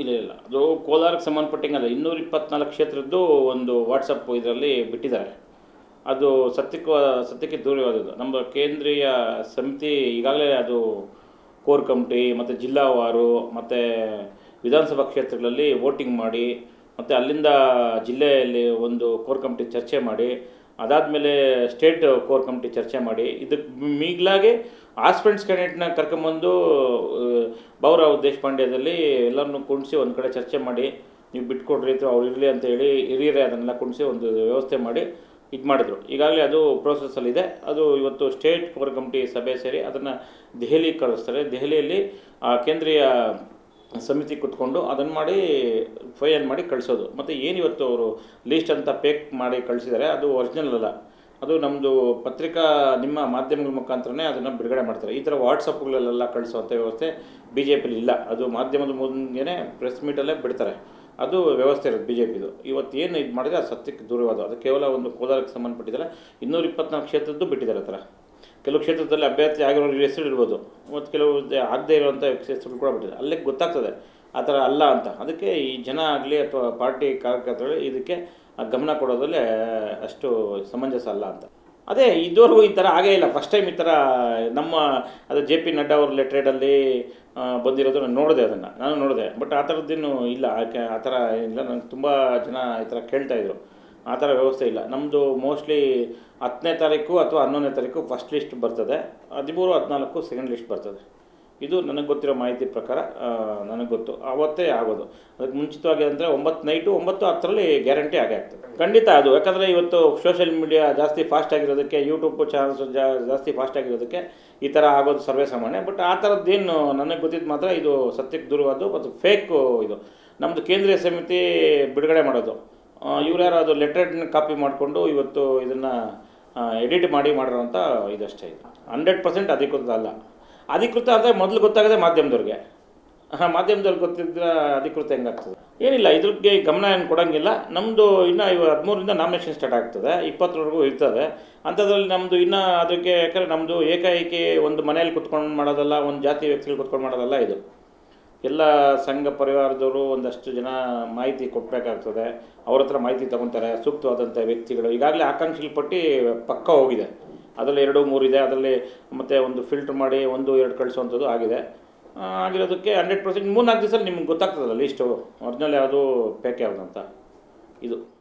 ಇಲ್ಲ ಇಲ್ಲ. ಅದು ಕೋಲಾರಕ್ಕೆ ಸಂಬಂಧಪಟ್ಟಂಗಲ್ಲ ಇನ್ನೂರ ಇಪ್ಪತ್ನಾಲ್ಕು ಕ್ಷೇತ್ರದ್ದು ಒಂದು ವಾಟ್ಸಪ್ ಇದರಲ್ಲಿ ಬಿಟ್ಟಿದ್ದಾರೆ. ಅದು ಸತ್ಯಕ್ಕೆ ಸತ್ಯಕ್ಕೆ ದೂರವಾದದ್ದು. ನಮ್ಮ ಕೇಂದ್ರೀಯ ಸಮಿತಿ ಈಗಾಗಲೇ ಅದು ಕೋರ್ ಕಮಿಟಿ, ಮತ್ತು ಜಿಲ್ಲಾವಾರು ಮತ್ತು ವಿಧಾನಸಭಾ ಕ್ಷೇತ್ರಗಳಲ್ಲಿ ವೋಟಿಂಗ್ ಮಾಡಿ, ಮತ್ತು ಅಲ್ಲಿಂದ ಜಿಲ್ಲೆಯಲ್ಲಿ ಒಂದು ಕೋರ್ ಕಮಿಟಿ ಚರ್ಚೆ ಮಾಡಿ ಅದಾದಮೇಲೆ ಸ್ಟೇಟ್ ಕೋರ್ ಕಮಿಟಿ ಚರ್ಚೆ ಮಾಡಿ ಇದಕ್ಕೆ ಮೀಗ್ಲಾಗೆ ಆಸ್ಪೆಂಟ್ಸ್ ಕ್ಯಾಂಡಿಡೇಟ್ನ ಕರ್ಕೊಂಬಂದು ಬಾಬುರಾವ್ ದೇಶಪಾಂಡ್ಯದಲ್ಲಿ ಎಲ್ಲರನ್ನೂ ಕುಣಿಸಿ ಒಂದು ಕಡೆ ಚರ್ಚೆ ಮಾಡಿ, ನೀವು ಬಿಟ್ಕೊಡ್ರಿ ಅಥವಾ ಅವ್ರು ಇರಲಿ ಅಂತ ಹೇಳಿ ಹಿರಿಯರೇ ಅದನ್ನೆಲ್ಲ ಕುಣಿಸಿ ಒಂದು ವ್ಯವಸ್ಥೆ ಮಾಡಿ ಇದು ಮಾಡಿದರು. ಈಗಾಗಲೇ ಅದು ಪ್ರೋಸೆಸ್ಸಲ್ಲಿದೆ ಅದು ಇವತ್ತು ಸ್ಟೇಟ್ ಕೋರ್ ಕಮಿಟಿ ಸಭೆ ಸೇರಿ ಅದನ್ನು ದೆಹಲಿಗೆ ಕಳಿಸ್ತಾರೆ ದೆಹಲಿಯಲ್ಲಿ ಕೇಂದ್ರೀಯ ಸಮಿತಿ ಕುತ್ಕೊಂಡು ಅದನ್ನು ಮಾಡಿ ಫೈನ್ ಮಾಡಿ ಕಳಿಸೋದು. ಮತ್ತು ಇವತ್ತು ಅವರು ಲೀಸ್ಟ್ ಅಂತ ಪೇಕ್ ಮಾಡಿ ಕಳಿಸಿದರೆ, ಅದು ಒರಿಜಿನಲ್ ಅಲ್ಲ. ಅದು ನಮ್ಮದು ಪತ್ರಿಕಾ ನಿಮ್ಮ ಮಾಧ್ಯಮಗಳ ಮುಖಾಂತರನೇ ಅದನ್ನು ಬಿಡುಗಡೆ ಮಾಡ್ತಾರೆ. ಈ ಥರ ವಾಟ್ಸಪ್ಗಳಲ್ಲೆಲ್ಲ ಕಳಿಸುವಂಥ ವ್ಯವಸ್ಥೆ ಬಿ ಜೆ ಪಿಲಿ ಇಲ್ಲ. ಅದು ಮಾಧ್ಯಮದ ಮುಂದೆನೇ ಪ್ರೆಸ್ ಮೀಟಲ್ಲೇ ಬಿಡ್ತಾರೆ. ಅದು ವ್ಯವಸ್ಥೆ ಇರೋದು ಬಿ ಜೆ ಪಿದು ಇವತ್ತು ಏನು ಇದು ಮಾಡಿದ್ರೆ ಅದು ಸತ್ಯಕ್ಕೆ ದೂರವಾದ ಅದು ಕೇವಲ ಒಂದು ಕೋಲಾರಕ್ಕೆ ಸಂಬಂಧಪಟ್ಟಿದ್ದಾರೆ ಇನ್ನೂರ ಇಪ್ಪತ್ನಾಲ್ಕು ಕ್ಷೇತ್ರದ್ದು ಬಿಟ್ಟಿದ್ದಾರೆ ಆ ಥರ ಕೆಲವು ಕ್ಷೇತ್ರದಲ್ಲಿ ಅಭ್ಯರ್ಥಿ ಆಗಿರೋ ಹೆಸರು ಇರ್ಬೋದು. ಮತ್ತು ಕೆಲವು ಆಗದೇ ಇರುವಂಥ ಹೆಸರು ಕೂಡ ಬಿಟ್ಟಿದೆ. ಅಲ್ಲಿಗೆ ಗೊತ್ತಾಗ್ತದೆ. ಆ ಥರ ಅಲ್ಲ ಅಂತ. ಅದಕ್ಕೆ ಈ ಜನ ಆಗಲಿ ಅಥವಾ ಪಾರ್ಟಿ ಕಾರ್ಯಕರ್ತರು ಇದಕ್ಕೆ ಗಮನ ಕೊಡೋದ್ರಲ್ಲಿ, ಅಷ್ಟು ಸಮಂಜಸ ಅಲ್ಲ ಅಂತ. ಅದೇ ಇದುವರೆಗೂ ಈ ಥರ ಆಗೇ ಇಲ್ಲ. ಫಸ್ಟ್ ಟೈಮ್ ಈ ಥರ ನಮ್ಮ, ಅದು ಜೆ ಪಿ ನಡ್ಡಾ ಅವ್ರ ಲೆಟ್ರೇಡಲ್ಲಿ ಬಂದಿರೋದು ನಾನು ನೋಡಿದೆ ಅದನ್ನು. ನಾನು ನೋಡಿದೆ. ಬಟ್ ಆ ಥರದ್ದೇನು ಇಲ್ಲ. ಆ ಥರ ಇಲ್ಲ. ನನಗೆ ತುಂಬ ಜನ ಈ ಥರ ಕೇಳ್ತಾಯಿದ್ರು ಆ ಥರ ವ್ಯವಸ್ಥೆ ಇಲ್ಲ. ನಮ್ಮದು ಮೋಸ್ಟ್ಲಿ ಹತ್ತನೇ ತಾರೀಕು ಅಥವಾ ಹನ್ನೊಂದನೇ ತಾರೀಕು ಫಸ್ಟ್ ಲಿಸ್ಟ್ ಬರ್ತದೆ. ಹದಿಮೂರು, ಹದಿನಾಲ್ಕು ಸೆಕೆಂಡ್ ಲಿಸ್ಟ್ ಬರ್ತದೆ. ಇದು ನನಗೆ ಗೊತ್ತಿರೋ ಮಾಹಿತಿ ಪ್ರಕಾರ ನನಗೆ ಗೊತ್ತು. ಆವತ್ತೇ ಆಗೋದು. ಅದಕ್ಕೆ ಮುಂಚಿತವಾಗಿ ಅಂದರೆ ಒಂಬತ್ತು ನೈಟು ಒಂಬತ್ತು ಹತ್ತರಲ್ಲಿ ಗ್ಯಾರಂಟಿ ಆಗೇ ಆಗ್ತದೆ. ಖಂಡಿತ ಅದು. ಯಾಕಂದರೆ ಇವತ್ತು ಸೋಷಿಯಲ್ ಮೀಡಿಯಾ ಜಾಸ್ತಿ ಫಾಸ್ಟ್ ಆಗಿರೋದಕ್ಕೆ ಯೂಟ್ಯೂಬ್ ಚಾನಲ್ಸ್ ಜಾಸ್ತಿ ಫಾಸ್ಟ್ ಆಗಿರೋದಕ್ಕೆ ಈ ಥರ ಆಗೋದು ಸರ್ವೇ ಸಾಮಾನ್ಯ. ಬಟ್ ಆ ಥರದ್ದೇನು ನನಗೆ ಗೊತ್ತಿದ್ದು ಮಾತ್ರ ಇದು ಸತ್ಯಕ್ಕೆ ದೂರವಾದ್ದು ಮತ್ತು ಫೇಕು ಇದು. ನಮ್ಮದು ಕೇಂದ್ರೀಯ ಸಮಿತಿ ಬಿಡುಗಡೆ ಮಾಡೋದು. ಇವ್ರು ಯಾರು ಅದು ಲೆಟ್ರೇಡ್ನ ಕಾಪಿ ಮಾಡಿಕೊಂಡು ಇವತ್ತು ಇದನ್ನು ಎಡಿಟ್ ಮಾಡಿ ಮಾಡಿರೋಂಥ ಇದಷ್ಟೇ ಇದು. ಹಂಡ್ರೆಡ್ ಪರ್ಸೆಂಟ್ ಅಧಿಕೃತ ಅಲ್ಲ. ಅಧಿಕೃತ ಅಂದರೆ ಮೊದಲು ಗೊತ್ತಾಗದೆ ಮಾಧ್ಯಮದವ್ರಿಗೆ. ಹಾಂ ಮಾಧ್ಯಮದವ್ರಿಗೆ ಗೊತ್ತಿದ್ರೆ ಅಧಿಕೃತ ಹೆಂಗಾಗ್ತದೆ? ಏನಿಲ್ಲ ಇದ್ರಿಗೆ ಗಮನ ಏನು ಕೊಡೋಂಗಿಲ್ಲ. ನಮ್ಮದು ಇನ್ನು ಇವ ಹದಿಮೂರಿಂದ ನಾಮಿನೇಷನ್ ಸ್ಟಾರ್ಟ್ ಆಗ್ತದೆ. ಇಪ್ಪತ್ತರವರೆಗೂ ಇರ್ತದೆ. ಅಂಥದ್ರಲ್ಲಿ ನಮ್ಮದು ಇನ್ನೂ ಅದಕ್ಕೆ, ಯಾಕಂದರೆ ನಮ್ಮದು ಏಕಾಏಕಿ ಒಂದು ಮನೆಯಲ್ಲಿ ಕುತ್ಕೊಂಡು ಮಾಡೋದಲ್ಲ, ಒಂದು ಜಾತಿ ವ್ಯಕ್ತಿಗಳು ಕುತ್ಕೊಂಡು ಮಾಡೋದಲ್ಲ ಇದು. ಎಲ್ಲ ಸಂಘ ಪರಿವಾರದವರು ಒಂದಷ್ಟು ಜನ ಮಾಹಿತಿ ಕೊಡಬೇಕಾಗ್ತದೆ. ಅವ್ರ ಹತ್ರ ಮಾಹಿತಿ ತೊಗೊತಾರೆ ಸೂಕ್ತವಾದಂಥ ವ್ಯಕ್ತಿಗಳು. ಈಗಾಗಲೇ ಆಕಾಂಕ್ಷಿಗಳ ಪಟ್ಟಿ ಪಕ್ಕ ಹೋಗಿದೆ. ಅದರಲ್ಲಿ ಎರಡು ಮೂರು ಇದೆ. ಅದರಲ್ಲಿ ಮತ್ತೆ ಒಂದು ಫಿಲ್ಟ್ರ್ ಮಾಡಿ ಒಂದು, ಎರಡು ಕಳಿಸುವಂಥದ್ದು ಆಗಿದೆ. ಆಗಿರೋದಕ್ಕೆ ಹಂಡ್ರೆಡ್ ಪರ್ಸೆಂಟ್ ಮೂರ್ನಾಲ್ಕು ದಿವಸ ನಿಮ್ಗೆ ಗೊತ್ತಾಗ್ತದಲ್ಲ ಲೀಸ್ಟು ಒರಿಜಿನಲ್ ಯಾವುದು ಪ್ಯಾಕ್ ಯಾವುದು ಅಂತ. ಇದು.